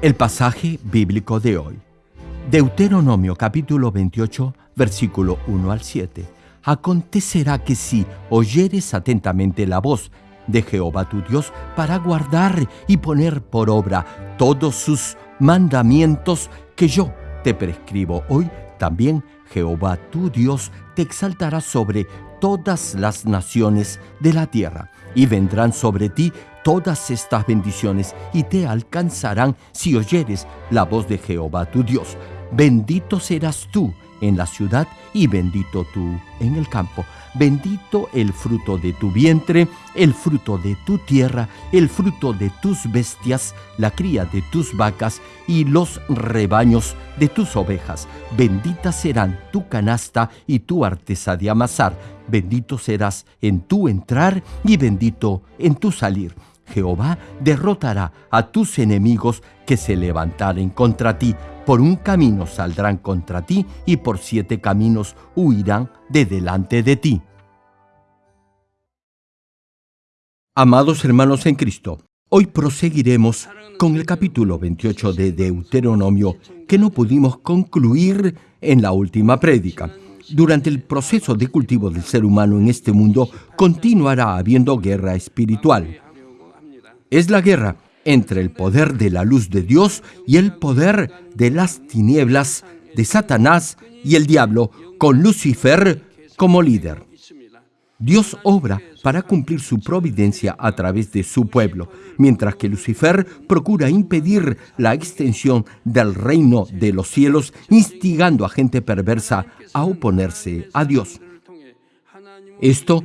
El pasaje bíblico de hoy. Deuteronomio capítulo 28, versículo 1 al 7. Acontecerá que si oyeres atentamente la voz de Jehová tu Dios para guardar y poner por obra todos sus mandamientos que yo te prescribo hoy, también Jehová tu Dios te exaltará sobre todas las naciones de la tierra, y vendrán sobre ti todas estas bendiciones, y te alcanzarán si oyeres la voz de Jehová tu Dios. Bendito serás tú en la ciudad y bendito tú en el campo. Bendito el fruto de tu vientre, el fruto de tu tierra, el fruto de tus bestias, la cría de tus vacas y los rebaños de tus ovejas. Bendita serán tu canasta y tu artesa de amasar. Bendito serás en tu entrar y bendito en tu salir. Jehová derrotará a tus enemigos que se levantaren contra ti. Por un camino saldrán contra ti y por siete caminos huirán de delante de ti. Amados hermanos en Cristo, hoy proseguiremos con el capítulo 28 de Deuteronomio que no pudimos concluir en la última prédica. Durante el proceso de cultivo del ser humano en este mundo continuará habiendo guerra espiritual es la guerra entre el poder de la luz de Dios y el poder de las tinieblas de Satanás y el diablo, con Lucifer como líder. Dios obra para cumplir su providencia a través de su pueblo, mientras que Lucifer procura impedir la extensión del reino de los cielos, instigando a gente perversa a oponerse a Dios. Esto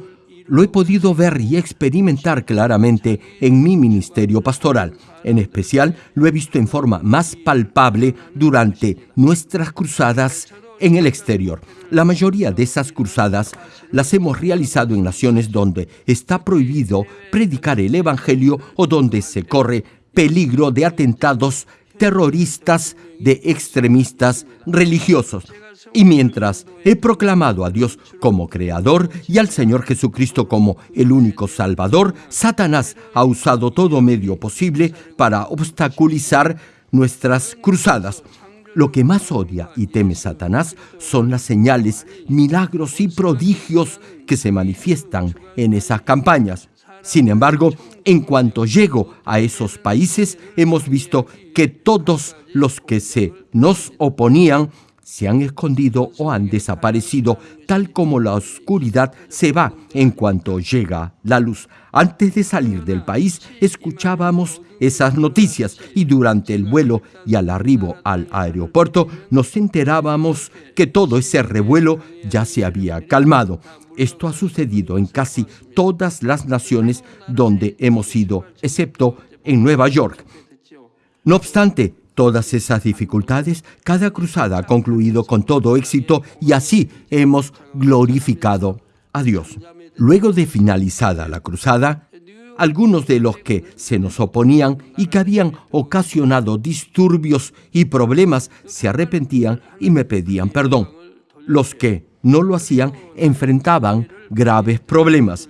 lo he podido ver y experimentar claramente en mi ministerio pastoral. En especial, lo he visto en forma más palpable durante nuestras cruzadas en el exterior. La mayoría de esas cruzadas las hemos realizado en naciones donde está prohibido predicar el Evangelio o donde se corre peligro de atentados terroristas de extremistas religiosos. Y mientras he proclamado a Dios como Creador y al Señor Jesucristo como el único Salvador, Satanás ha usado todo medio posible para obstaculizar nuestras cruzadas. Lo que más odia y teme Satanás son las señales, milagros y prodigios que se manifiestan en esas campañas. Sin embargo, en cuanto llego a esos países, hemos visto que todos los que se nos oponían se han escondido o han desaparecido, tal como la oscuridad se va en cuanto llega la luz. Antes de salir del país escuchábamos esas noticias y durante el vuelo y al arribo al aeropuerto nos enterábamos que todo ese revuelo ya se había calmado. Esto ha sucedido en casi todas las naciones donde hemos ido, excepto en Nueva York. No obstante, todas esas dificultades, cada cruzada ha concluido con todo éxito y así hemos glorificado a Dios. Luego de finalizada la cruzada, algunos de los que se nos oponían y que habían ocasionado disturbios y problemas se arrepentían y me pedían perdón. Los que no lo hacían enfrentaban graves problemas.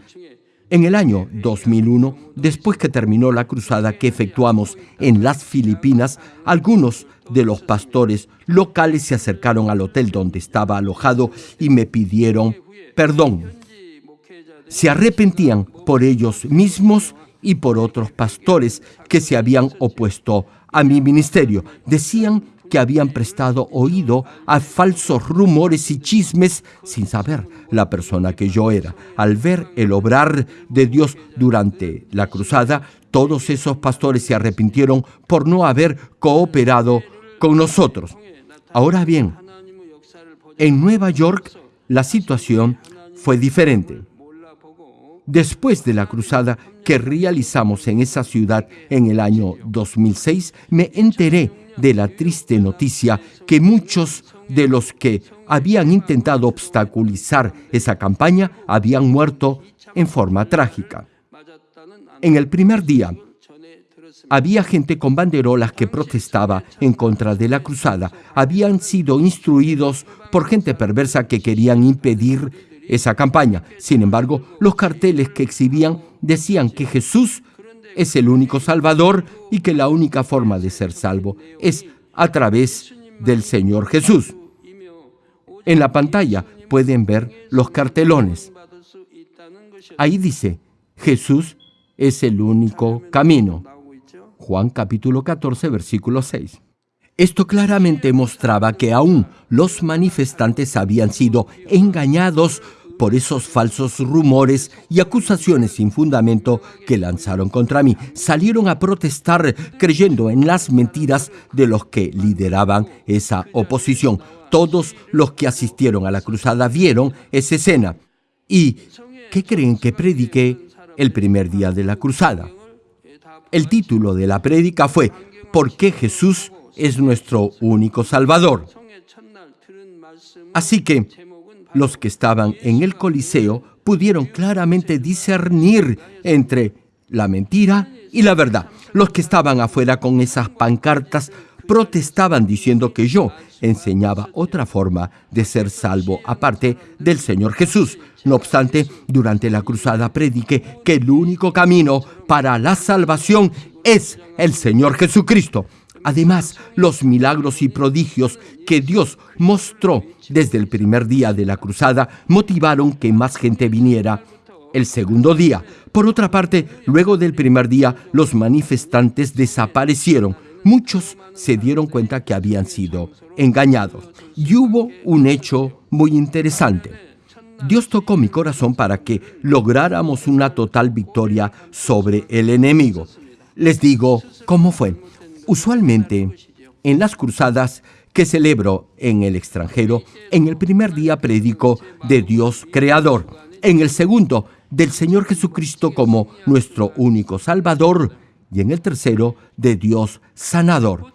En el año 2001, después que terminó la cruzada que efectuamos en las Filipinas, algunos de los pastores locales se acercaron al hotel donde estaba alojado y me pidieron perdón. Se arrepentían por ellos mismos y por otros pastores que se habían opuesto a mi ministerio. Decían que habían prestado oído a falsos rumores y chismes sin saber la persona que yo era. Al ver el obrar de Dios durante la cruzada, todos esos pastores se arrepintieron por no haber cooperado con nosotros. Ahora bien, en Nueva York la situación fue diferente. Después de la cruzada que realizamos en esa ciudad en el año 2006, me enteré de la triste noticia que muchos de los que habían intentado obstaculizar esa campaña habían muerto en forma trágica. En el primer día, había gente con banderolas que protestaba en contra de la cruzada. Habían sido instruidos por gente perversa que querían impedir esa campaña. Sin embargo, los carteles que exhibían decían que Jesús es el único Salvador y que la única forma de ser salvo es a través del Señor Jesús. En la pantalla pueden ver los cartelones. Ahí dice, Jesús es el único camino. Juan capítulo 14, versículo 6. Esto claramente mostraba que aún los manifestantes habían sido engañados por esos falsos rumores y acusaciones sin fundamento que lanzaron contra mí. Salieron a protestar creyendo en las mentiras de los que lideraban esa oposición. Todos los que asistieron a la cruzada vieron esa escena. ¿Y qué creen que prediqué el primer día de la cruzada? El título de la prédica fue ¿Por qué Jesús es nuestro único Salvador? Así que los que estaban en el Coliseo pudieron claramente discernir entre la mentira y la verdad. Los que estaban afuera con esas pancartas protestaban diciendo que yo enseñaba otra forma de ser salvo aparte del Señor Jesús. No obstante, durante la cruzada prediqué que el único camino para la salvación es el Señor Jesucristo. Además, los milagros y prodigios que Dios mostró desde el primer día de la cruzada motivaron que más gente viniera el segundo día. Por otra parte, luego del primer día, los manifestantes desaparecieron. Muchos se dieron cuenta que habían sido engañados. Y hubo un hecho muy interesante. Dios tocó mi corazón para que lográramos una total victoria sobre el enemigo. Les digo cómo fue. Usualmente, en las cruzadas que celebro en el extranjero, en el primer día predico de Dios Creador, en el segundo del Señor Jesucristo como nuestro único Salvador y en el tercero de Dios Sanador.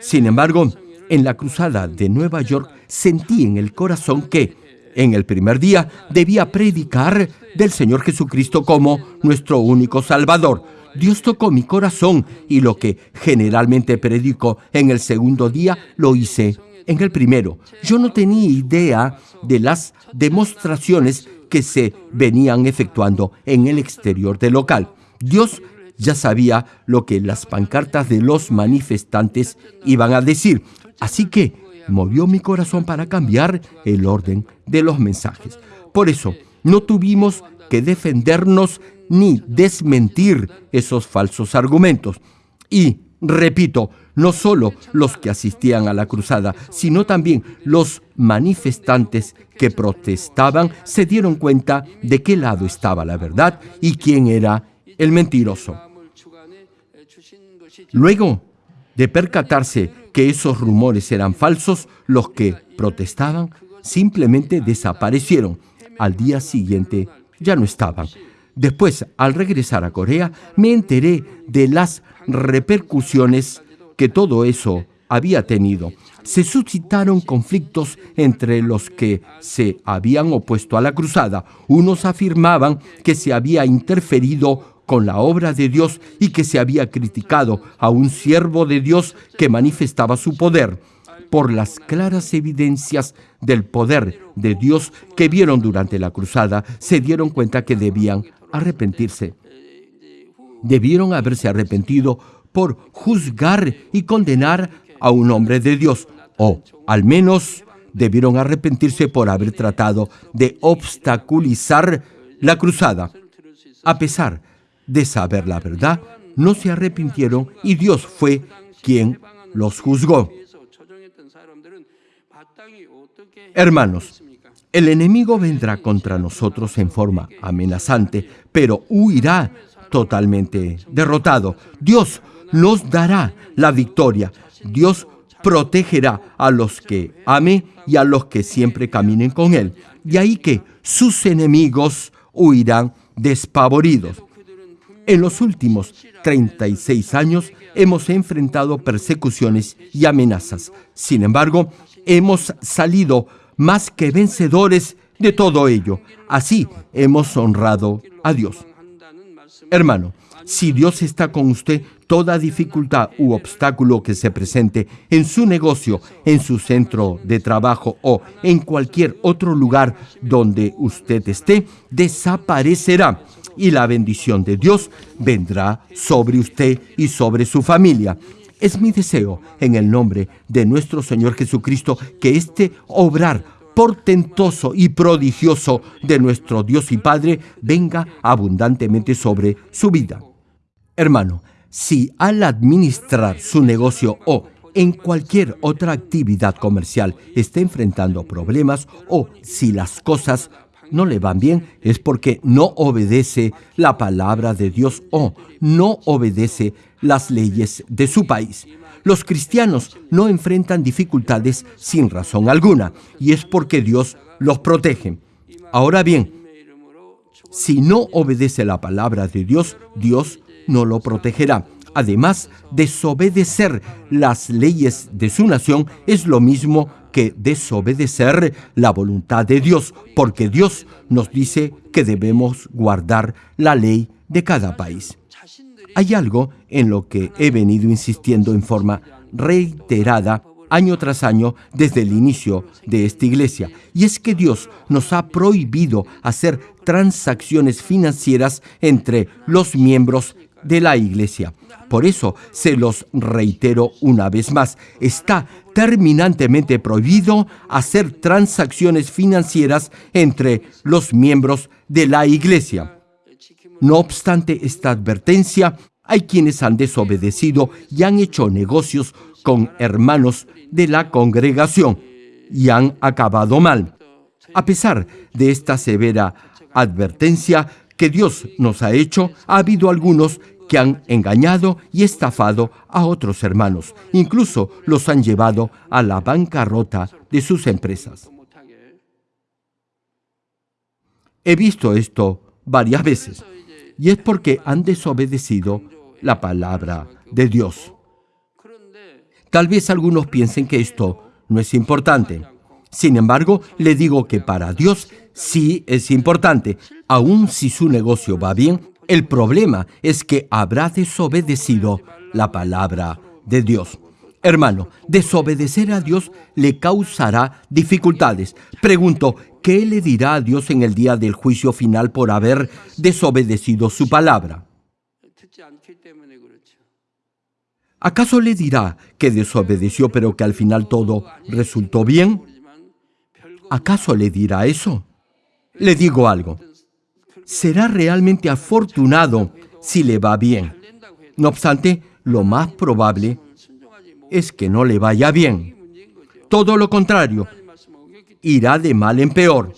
Sin embargo, en la cruzada de Nueva York sentí en el corazón que en el primer día debía predicar del Señor Jesucristo como nuestro único Salvador. Dios tocó mi corazón y lo que generalmente predico en el segundo día lo hice en el primero. Yo no tenía idea de las demostraciones que se venían efectuando en el exterior del local. Dios ya sabía lo que las pancartas de los manifestantes iban a decir. Así que movió mi corazón para cambiar el orden de los mensajes. Por eso, no tuvimos que defendernos ni desmentir esos falsos argumentos. Y, repito, no solo los que asistían a la cruzada, sino también los manifestantes que protestaban se dieron cuenta de qué lado estaba la verdad y quién era el mentiroso. Luego de percatarse que esos rumores eran falsos, los que protestaban simplemente desaparecieron. Al día siguiente ya no estaban. Después, al regresar a Corea, me enteré de las repercusiones que todo eso había tenido. Se suscitaron conflictos entre los que se habían opuesto a la cruzada. Unos afirmaban que se había interferido con la obra de Dios y que se había criticado a un siervo de Dios que manifestaba su poder por las claras evidencias del poder de Dios que vieron durante la cruzada, se dieron cuenta que debían arrepentirse. Debieron haberse arrepentido por juzgar y condenar a un hombre de Dios, o al menos debieron arrepentirse por haber tratado de obstaculizar la cruzada. A pesar de saber la verdad, no se arrepintieron y Dios fue quien los juzgó. Hermanos, el enemigo vendrá contra nosotros en forma amenazante, pero huirá totalmente derrotado. Dios nos dará la victoria. Dios protegerá a los que ame y a los que siempre caminen con Él. Y ahí que sus enemigos huirán despavoridos. En los últimos 36 años hemos enfrentado persecuciones y amenazas. Sin embargo, hemos salido más que vencedores de todo ello. Así hemos honrado a Dios. Hermano, Si Dios está con usted, toda dificultad u obstáculo que se presente en su negocio, en su centro de trabajo o en cualquier otro lugar donde usted esté, desaparecerá y la bendición de Dios vendrá sobre usted y sobre su familia. Es mi deseo, en el nombre de nuestro Señor Jesucristo, que este obrar portentoso y prodigioso de nuestro Dios y Padre venga abundantemente sobre su vida. Hermano, si al administrar su negocio o en cualquier otra actividad comercial está enfrentando problemas o si las cosas no le van bien, es porque no obedece la palabra de Dios o no obedece las leyes de su país. Los cristianos no enfrentan dificultades sin razón alguna y es porque Dios los protege. Ahora bien, si no obedece la palabra de Dios, Dios no lo protegerá. Además, desobedecer las leyes de su nación es lo mismo que desobedecer la voluntad de Dios, porque Dios nos dice que debemos guardar la ley de cada país. Hay algo en lo que he venido insistiendo en forma reiterada año tras año desde el inicio de esta iglesia, y es que Dios nos ha prohibido hacer transacciones financieras entre los miembros de la iglesia. Por eso se los reitero una vez más, está terminantemente prohibido hacer transacciones financieras entre los miembros de la iglesia. No obstante esta advertencia, hay quienes han desobedecido y han hecho negocios con hermanos de la congregación y han acabado mal. A pesar de esta severa advertencia que Dios nos ha hecho, ha habido algunos que han engañado y estafado a otros hermanos. Incluso los han llevado a la bancarrota de sus empresas. He visto esto varias veces y es porque han desobedecido la palabra de Dios. Tal vez algunos piensen que esto no es importante. Sin embargo, le digo que para Dios sí es importante. Aun si su negocio va bien, el problema es que habrá desobedecido la palabra de Dios. Hermano, desobedecer a Dios le causará dificultades. Pregunto, ¿qué le dirá a Dios en el día del juicio final por haber desobedecido su palabra? ¿Acaso le dirá que desobedeció pero que al final todo resultó bien? ¿Acaso le dirá eso? Le digo algo será realmente afortunado si le va bien. No obstante, lo más probable es que no le vaya bien. Todo lo contrario, irá de mal en peor.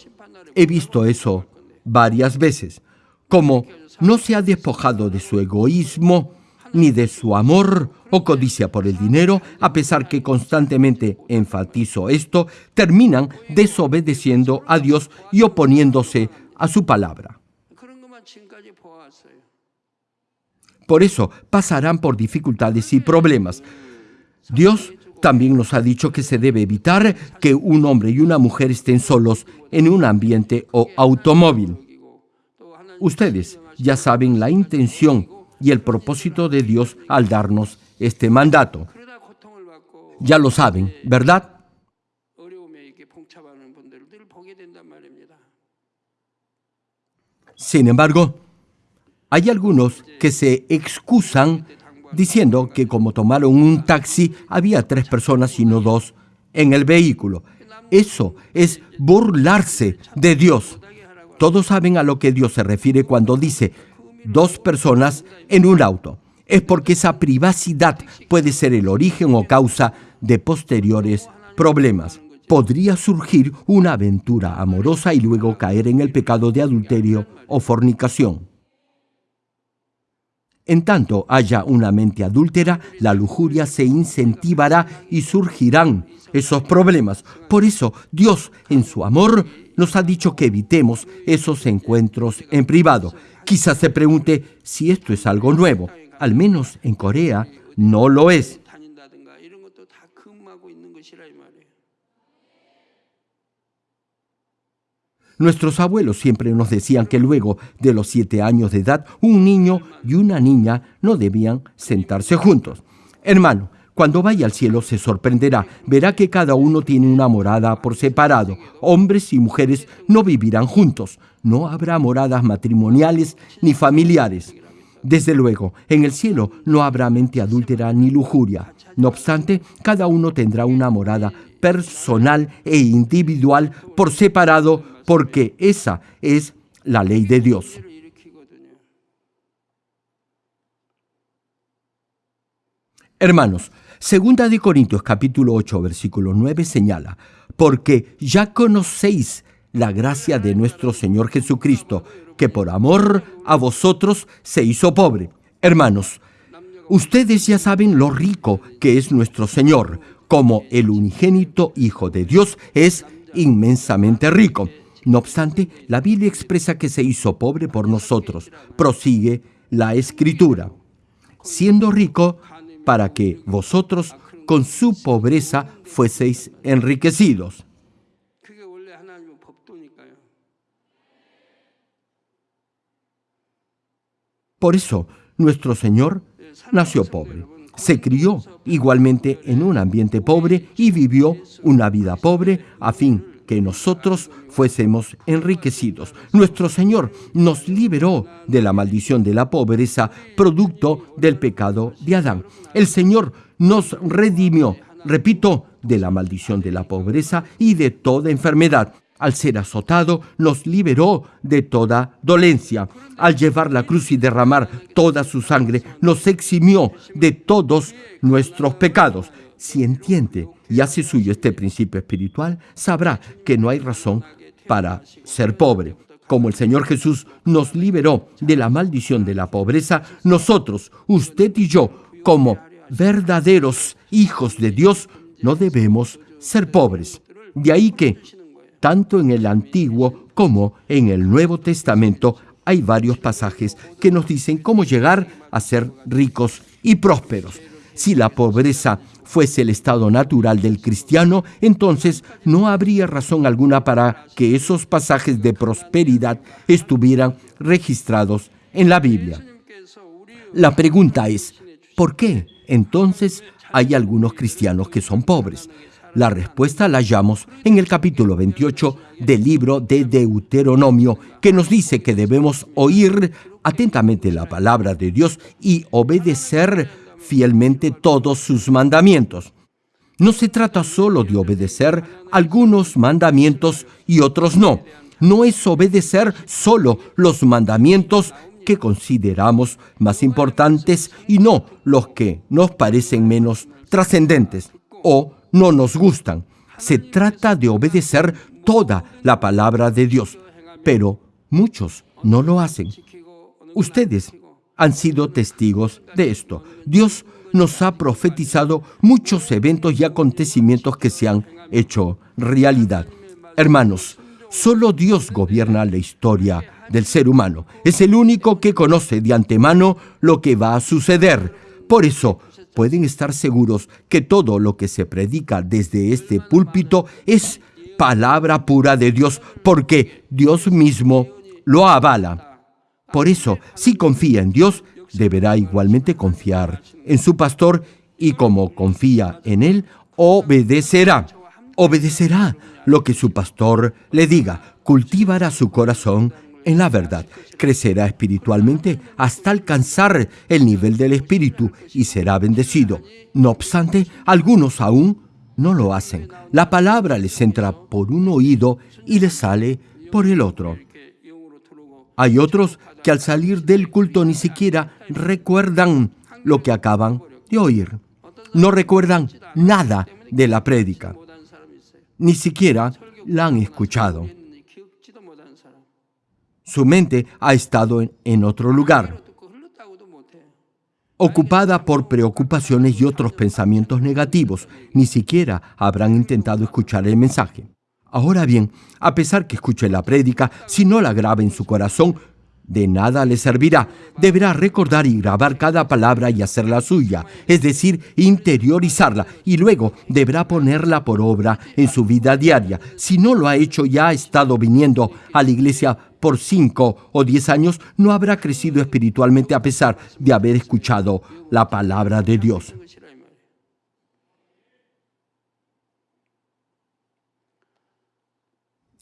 He visto eso varias veces. Como no se ha despojado de su egoísmo, ni de su amor o codicia por el dinero, a pesar que constantemente enfatizo esto, terminan desobedeciendo a Dios y oponiéndose a su palabra. Por eso pasarán por dificultades y problemas. Dios también nos ha dicho que se debe evitar que un hombre y una mujer estén solos en un ambiente o automóvil. Ustedes ya saben la intención y el propósito de Dios al darnos este mandato. Ya lo saben, ¿verdad? Sin embargo, hay algunos que se excusan diciendo que como tomaron un taxi había tres personas y no dos en el vehículo. Eso es burlarse de Dios. Todos saben a lo que Dios se refiere cuando dice dos personas en un auto. Es porque esa privacidad puede ser el origen o causa de posteriores problemas podría surgir una aventura amorosa y luego caer en el pecado de adulterio o fornicación. En tanto haya una mente adúltera, la lujuria se incentivará y surgirán esos problemas. Por eso Dios, en su amor, nos ha dicho que evitemos esos encuentros en privado. Quizás se pregunte si esto es algo nuevo. Al menos en Corea no lo es. Nuestros abuelos siempre nos decían que luego de los siete años de edad, un niño y una niña no debían sentarse juntos. Hermano, cuando vaya al cielo se sorprenderá, verá que cada uno tiene una morada por separado. Hombres y mujeres no vivirán juntos, no habrá moradas matrimoniales ni familiares. Desde luego, en el cielo no habrá mente adúltera ni lujuria. No obstante, cada uno tendrá una morada personal e individual por separado, porque esa es la ley de Dios. Hermanos, segunda de Corintios capítulo 8 versículo 9 señala, porque ya conocéis la gracia de nuestro Señor Jesucristo, que por amor a vosotros se hizo pobre. Hermanos, ustedes ya saben lo rico que es nuestro Señor, como el unigénito Hijo de Dios es inmensamente rico. No obstante, la Biblia expresa que se hizo pobre por nosotros. Prosigue la escritura, siendo rico para que vosotros con su pobreza fueseis enriquecidos. Por eso, nuestro Señor nació pobre. Se crió igualmente en un ambiente pobre y vivió una vida pobre a fin que nosotros fuésemos enriquecidos. Nuestro Señor nos liberó de la maldición de la pobreza, producto del pecado de Adán. El Señor nos redimió, repito, de la maldición de la pobreza y de toda enfermedad. Al ser azotado, nos liberó de toda dolencia. Al llevar la cruz y derramar toda su sangre, nos eximió de todos nuestros pecados. Si entiende y hace suyo este principio espiritual, sabrá que no hay razón para ser pobre. Como el Señor Jesús nos liberó de la maldición de la pobreza, nosotros, usted y yo, como verdaderos hijos de Dios, no debemos ser pobres. De ahí que tanto en el Antiguo como en el Nuevo Testamento hay varios pasajes que nos dicen cómo llegar a ser ricos y prósperos. Si la pobreza fuese el estado natural del cristiano, entonces no habría razón alguna para que esos pasajes de prosperidad estuvieran registrados en la Biblia. La pregunta es, ¿por qué entonces hay algunos cristianos que son pobres? La respuesta la hallamos en el capítulo 28 del libro de Deuteronomio, que nos dice que debemos oír atentamente la palabra de Dios y obedecer fielmente todos sus mandamientos. No se trata solo de obedecer algunos mandamientos y otros no. No es obedecer solo los mandamientos que consideramos más importantes y no los que nos parecen menos trascendentes o no nos gustan. Se trata de obedecer toda la palabra de Dios, pero muchos no lo hacen. Ustedes han sido testigos de esto. Dios nos ha profetizado muchos eventos y acontecimientos que se han hecho realidad. Hermanos, solo Dios gobierna la historia del ser humano. Es el único que conoce de antemano lo que va a suceder. Por eso, pueden estar seguros que todo lo que se predica desde este púlpito es palabra pura de Dios, porque Dios mismo lo avala. Por eso, si confía en Dios, deberá igualmente confiar en su pastor y como confía en él, obedecerá. Obedecerá lo que su pastor le diga, cultivará su corazón en la verdad, crecerá espiritualmente hasta alcanzar el nivel del espíritu y será bendecido. No obstante, algunos aún no lo hacen. La palabra les entra por un oído y les sale por el otro. Hay otros que al salir del culto ni siquiera recuerdan lo que acaban de oír. No recuerdan nada de la prédica. Ni siquiera la han escuchado. Su mente ha estado en, otro lugar, ocupada por preocupaciones y otros pensamientos negativos. Ni siquiera habrán intentado escuchar el mensaje. Ahora bien, a pesar que escuche la prédica, si no la graba en su corazón, de nada le servirá. Deberá recordar y grabar cada palabra y hacerla suya, es decir, interiorizarla, y luego deberá ponerla por obra en su vida diaria. Si no lo ha hecho y ha estado viniendo a la iglesia por cinco o diez años, no habrá crecido espiritualmente a pesar de haber escuchado la palabra de Dios.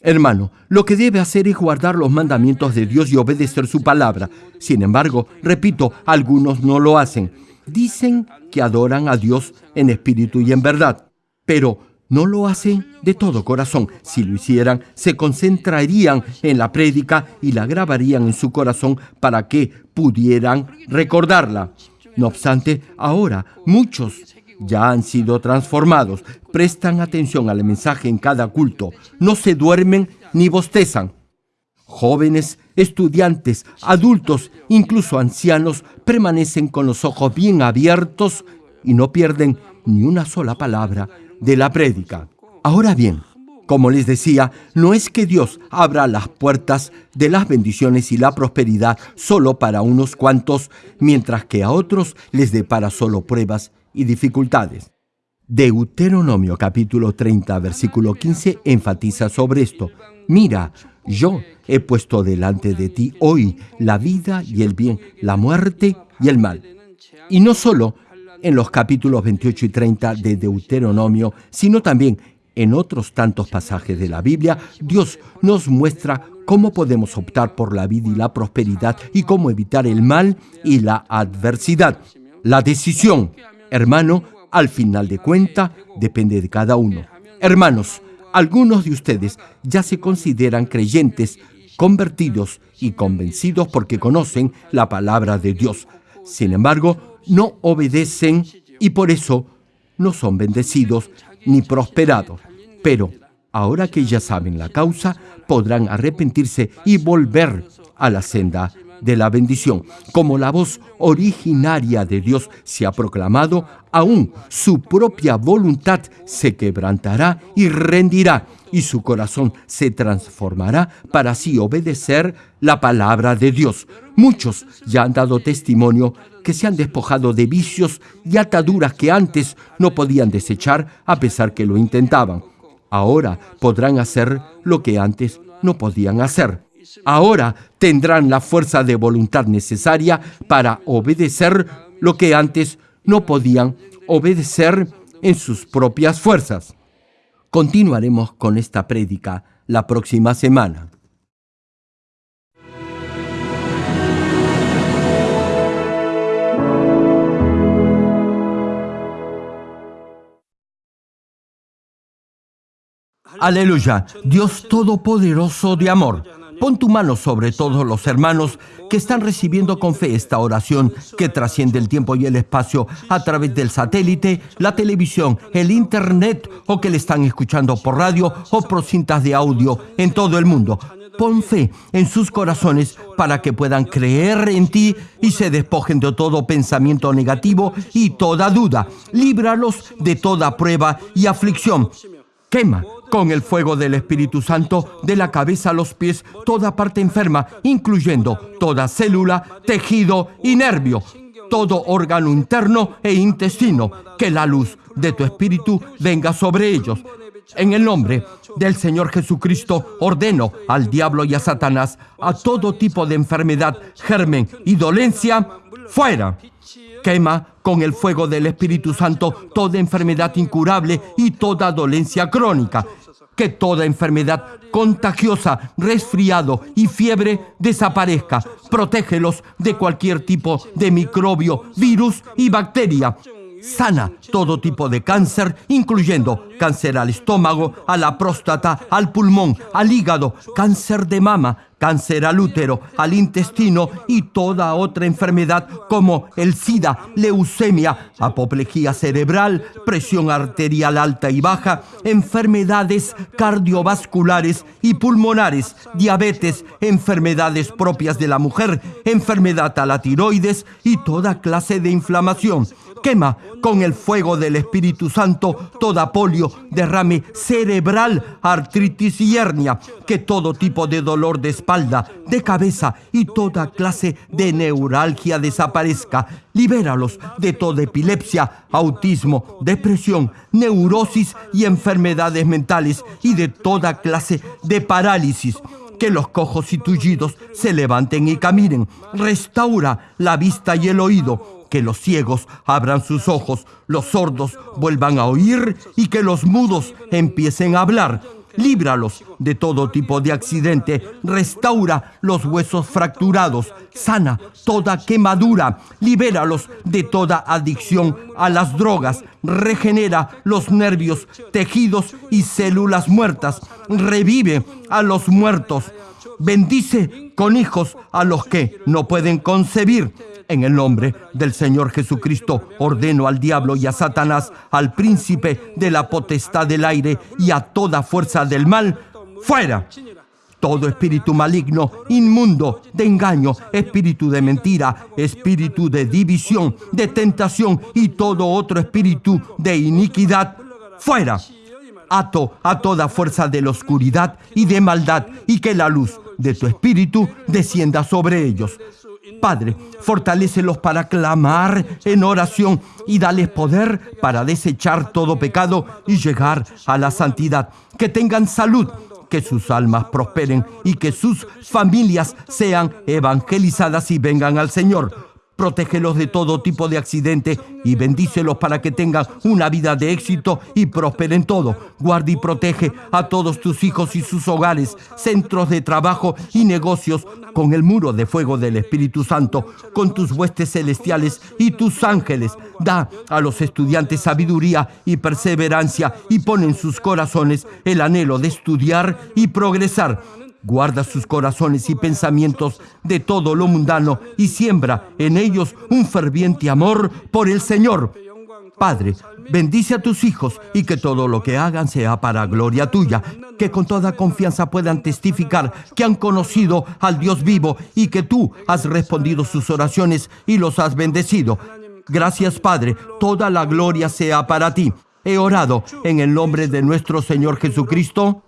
Hermano, lo que debe hacer es guardar los mandamientos de Dios y obedecer su palabra. Sin embargo, repito, algunos no lo hacen. Dicen que adoran a Dios en espíritu y en verdad, pero no lo hacen de todo corazón. Si lo hicieran, se concentrarían en la prédica y la grabarían en su corazón para que pudieran recordarla. No obstante, ahora muchos ya han sido transformados, prestan atención al mensaje en cada culto, no se duermen ni bostezan. Jóvenes, estudiantes, adultos, incluso ancianos, permanecen con los ojos bien abiertos y no pierden ni una sola palabra de la prédica. Ahora bien, como les decía, no es que Dios abra las puertas de las bendiciones y la prosperidad solo para unos cuantos, mientras que a otros les depara solo pruebas y dificultades. Deuteronomio capítulo 30 versículo 15 enfatiza sobre esto. Mira, yo he puesto delante de ti hoy la vida y el bien, la muerte y el mal. Y no solo en los capítulos 28 y 30 de Deuteronomio, sino también en otros tantos pasajes de la Biblia, Dios nos muestra cómo podemos optar por la vida y la prosperidad y cómo evitar el mal y la adversidad. La decisión Hermano, al final de cuenta, depende de cada uno. Hermanos, algunos de ustedes ya se consideran creyentes, convertidos y convencidos porque conocen la palabra de Dios. Sin embargo, no obedecen y por eso no son bendecidos ni prosperados. Pero ahora que ya saben la causa, podrán arrepentirse y volver a la senda de la bendición. Como la voz originaria de Dios se ha proclamado, aún su propia voluntad se quebrantará y rendirá, y su corazón se transformará para así obedecer la palabra de Dios. Muchos ya han dado testimonio que se han despojado de vicios y ataduras que antes no podían desechar a pesar que lo intentaban. Ahora podrán hacer lo que antes no podían hacer. Ahora tendrán la fuerza de voluntad necesaria para obedecer lo que antes no podían obedecer en sus propias fuerzas. Continuaremos con esta prédica la próxima semana. Aleluya, Dios Todopoderoso de amor Pon tu mano sobre todos los hermanos que están recibiendo con fe esta oración que trasciende el tiempo y el espacio a través del satélite, la televisión, el internet o que le están escuchando por radio o por cintas de audio en todo el mundo. Pon fe en sus corazones para que puedan creer en ti y se despojen de todo pensamiento negativo y toda duda. Líbralos de toda prueba y aflicción. Quema con el fuego del Espíritu Santo de la cabeza a los pies toda parte enferma, incluyendo toda célula, tejido y nervio, todo órgano interno e intestino, que la luz de tu Espíritu venga sobre ellos. En el nombre del Señor Jesucristo ordeno al diablo y a Satanás a todo tipo de enfermedad, germen y dolencia, fuera. Quema con el fuego del Espíritu Santo toda enfermedad incurable y toda dolencia crónica. Que toda enfermedad contagiosa, resfriado y fiebre desaparezca. Protégelos de cualquier tipo de microbio, virus y bacteria. Sana todo tipo de cáncer, incluyendo cáncer al estómago, a la próstata, al pulmón, al hígado, cáncer de mama, cáncer al útero, al intestino y toda otra enfermedad como el SIDA, leucemia, apoplejía cerebral, presión arterial alta y baja, enfermedades cardiovasculares y pulmonares, diabetes, enfermedades propias de la mujer, enfermedad a la tiroides y toda clase de inflamación Quema con el fuego del Espíritu Santo toda polio, derrame cerebral, artritis y hernia, que todo tipo de dolor de espalda, de cabeza y toda clase de neuralgia desaparezca. Libéralos de toda epilepsia, autismo, depresión, neurosis y enfermedades mentales y de toda clase de parálisis que los cojos y tullidos se levanten y caminen. Restaura la vista y el oído. Que los ciegos abran sus ojos, los sordos vuelvan a oír y que los mudos empiecen a hablar. Líbralos de todo tipo de accidente, restaura los huesos fracturados, sana toda quemadura, libéralos de toda adicción a las drogas, regenera los nervios, tejidos y células muertas, revive a los muertos, bendice con hijos a los que no pueden concebir. En el nombre del Señor Jesucristo ordeno al diablo y a Satanás, al príncipe de la potestad del aire y a toda fuerza del mal, fuera. Todo espíritu maligno, inmundo, de engaño, espíritu de mentira, espíritu de división, de tentación y todo otro espíritu de iniquidad, fuera. Ato a toda fuerza de la oscuridad y de maldad y que la luz de tu espíritu descienda sobre ellos. Padre, fortalécelos para clamar en oración y dales poder para desechar todo pecado y llegar a la santidad. Que tengan salud, que sus almas prosperen y que sus familias sean evangelizadas y vengan al Señor. Protégelos de todo tipo de accidente y bendícelos para que tengan una vida de éxito y prosperen todo. Guarda y protege a todos tus hijos y sus hogares, centros de trabajo y negocios con el muro de fuego del Espíritu Santo, con tus huestes celestiales y tus ángeles. Da a los estudiantes sabiduría y perseverancia y pon en sus corazones el anhelo de estudiar y progresar Guarda sus corazones y pensamientos de todo lo mundano y siembra en ellos un ferviente amor por el Señor. Padre, bendice a tus hijos y que todo lo que hagan sea para gloria tuya, que con toda confianza puedan testificar que han conocido al Dios vivo y que tú has respondido sus oraciones y los has bendecido. Gracias Padre, toda la gloria sea para ti. He orado en el nombre de nuestro Señor Jesucristo.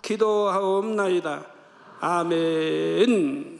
기도하옵나이다. 아멘.